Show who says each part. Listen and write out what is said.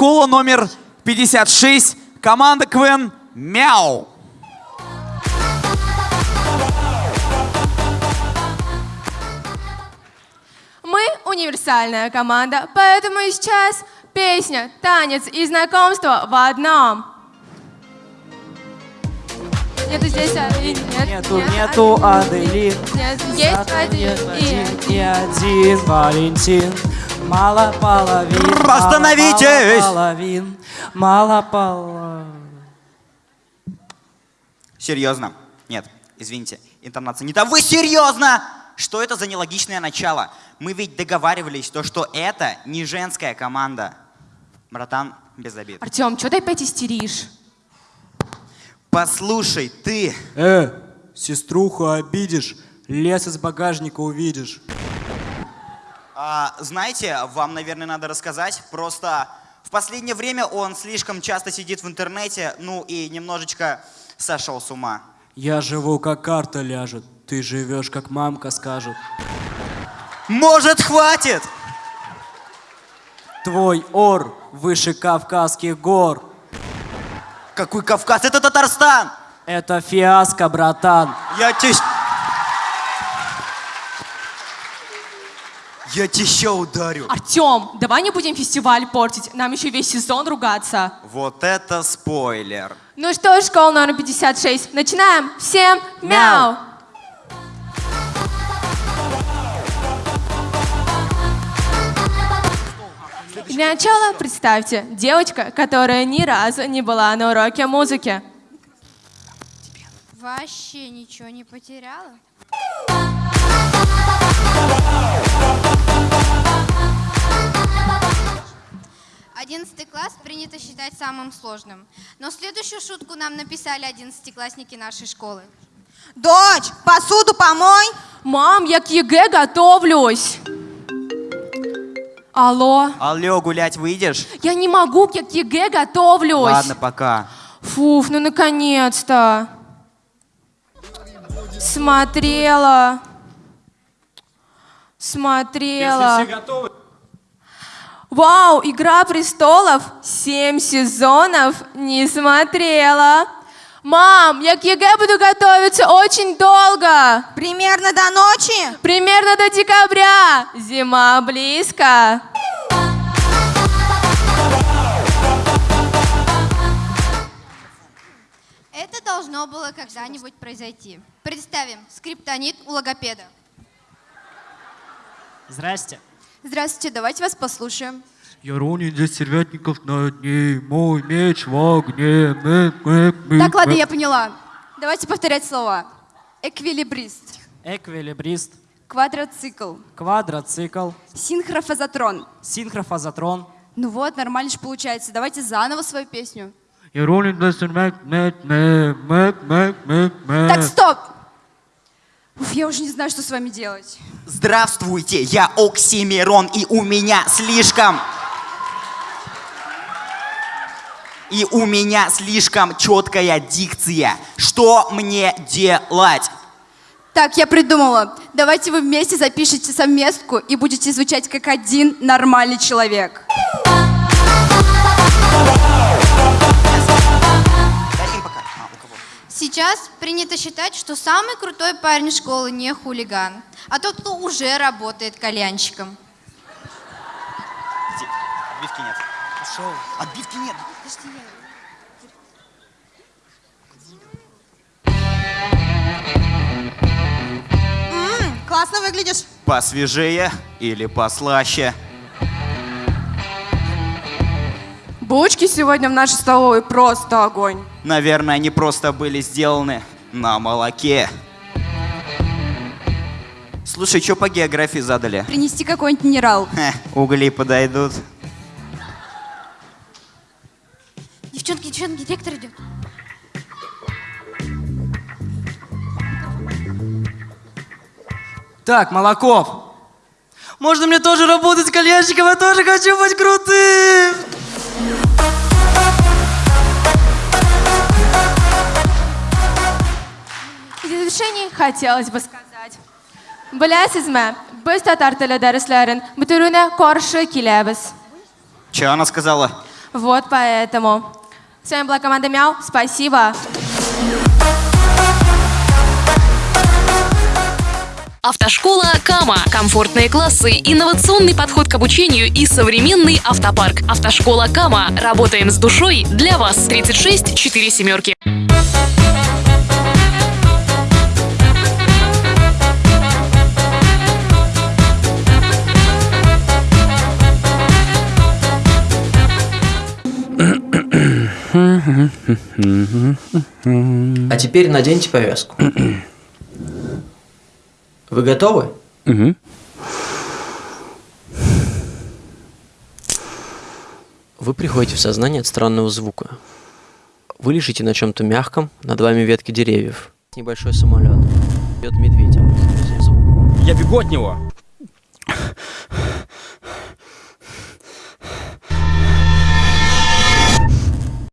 Speaker 1: школа номер 56, команда КВН «Мяу».
Speaker 2: Мы универсальная команда, поэтому сейчас песня, танец и знакомство в одном. Нету здесь Аделин, нет,
Speaker 3: Нету,
Speaker 2: нет,
Speaker 3: нету
Speaker 2: Аделин. Нет, есть один и
Speaker 3: один и один Валентин. Мало половин. мало
Speaker 1: Остановитесь!
Speaker 3: половин. Мало половин.
Speaker 4: Серьезно? Нет, извините, интонация не та. Вы серьезно? Что это за нелогичное начало? Мы ведь договаривались, то, что это не женская команда. Братан, без обид.
Speaker 2: Артем, что ты опять истеришь?
Speaker 4: Послушай, ты...
Speaker 3: Э, сеструху обидишь, лес из багажника увидишь.
Speaker 4: А, знаете, вам, наверное, надо рассказать. Просто в последнее время он слишком часто сидит в интернете, ну и немножечко сошел с ума.
Speaker 3: Я живу, как карта ляжет, ты живешь, как мамка скажет.
Speaker 4: Может, хватит?
Speaker 3: Твой ор выше Кавказских гор.
Speaker 4: Какой Кавказ? Это Татарстан!
Speaker 3: Это фиаско, братан.
Speaker 4: Я тебе... Я тебе ща ударю.
Speaker 2: Артем, давай не будем фестиваль портить, нам еще весь сезон ругаться.
Speaker 4: Вот это спойлер.
Speaker 2: Ну что, школа номер 56, начинаем. Всем мяу! Для начала представьте, девочка, которая ни разу не была на уроке музыки.
Speaker 5: Вообще ничего не потеряла? Одиннадцатый класс принято считать самым сложным. Но следующую шутку нам написали одиннадцатиклассники нашей школы.
Speaker 6: Дочь, посуду помой.
Speaker 2: Мам, я к ЕГЭ готовлюсь. Алло,
Speaker 4: Алло, гулять выйдешь?
Speaker 2: я не могу, я к ЕГЭ готовлюсь.
Speaker 4: Ладно, пока.
Speaker 2: Фуф, ну наконец-то. Смотрела. Смотрела. Вау, Игра престолов. Семь сезонов не смотрела. Мам, я к ЕГЭ буду готовиться очень долго.
Speaker 6: Примерно до ночи.
Speaker 2: Примерно до декабря. Зима близко.
Speaker 5: Это должно было когда-нибудь произойти. Представим, скриптонит у логопеда.
Speaker 3: Здрасте.
Speaker 5: Здравствуйте, давайте вас послушаем.
Speaker 3: Я ронин для сервятников на дне, мой меч в огне. Мэ, мэ, мэ,
Speaker 5: Так, ладно,
Speaker 3: мэ.
Speaker 5: я поняла. Давайте повторять слова. Эквилибрист,
Speaker 3: Эквилибрист,
Speaker 5: квадроцикл,
Speaker 3: квадроцикл,
Speaker 5: синхрофазотрон.
Speaker 3: синхрофазотрон.
Speaker 5: Ну вот, нормально же получается. Давайте заново свою песню.
Speaker 3: Я ронин для сервятников на дне.
Speaker 5: Так, стоп! Я уже не знаю, что с вами делать.
Speaker 4: Здравствуйте, я Оксимирон, и у меня слишком... И у меня слишком четкая дикция. Что мне делать?
Speaker 5: Так, я придумала. Давайте вы вместе запишите совместку и будете звучать как один нормальный человек. Сейчас принято считать, что самый крутой парень школы не хулиган, а тот, кто уже работает кальянщиком.
Speaker 4: Иди, Отбивки нет. Пошел. Отбивки нет.
Speaker 6: М, классно выглядишь.
Speaker 4: Посвежее или послаще?
Speaker 2: Булочки сегодня в нашей столовой просто огонь.
Speaker 4: Наверное, они просто были сделаны на молоке. Слушай, что по географии задали?
Speaker 5: Принести какой-нибудь минерал.
Speaker 4: Хе, угли подойдут.
Speaker 5: Девчонки, девчонки, директор идет.
Speaker 3: Так, Молоков. Можно мне тоже работать кальянщиком? Я тоже хочу быть крутым.
Speaker 2: В завершении хотелось бы сказать. Білесізме, біз татар тілі дәріслерін бітіруіне қаршы келеміз.
Speaker 4: Че она сказала?
Speaker 2: Вот поэтому. С вами была команда Мяу. Спасибо.
Speaker 7: Автошкола Кама. Комфортные классы, инновационный подход к обучению и современный автопарк. Автошкола Кама. Работаем с душой для вас. 36 4 семерки.
Speaker 8: А теперь наденьте повязку. Вы готовы? Вы приходите в сознание от странного звука. Вы лежите на чем-то мягком, над вами ветки деревьев. Небольшой самолет. Идет медведь.
Speaker 9: Я бегу от него.